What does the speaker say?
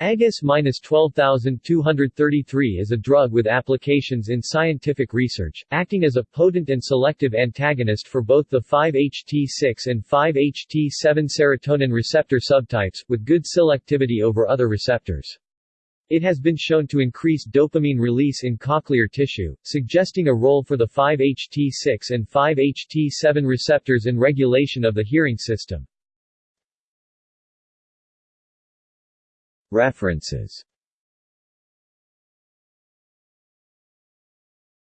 AGAS-12233 is a drug with applications in scientific research, acting as a potent and selective antagonist for both the 5-HT6 and 5-HT7 serotonin receptor subtypes, with good selectivity over other receptors. It has been shown to increase dopamine release in cochlear tissue, suggesting a role for the 5-HT6 and 5-HT7 receptors in regulation of the hearing system. References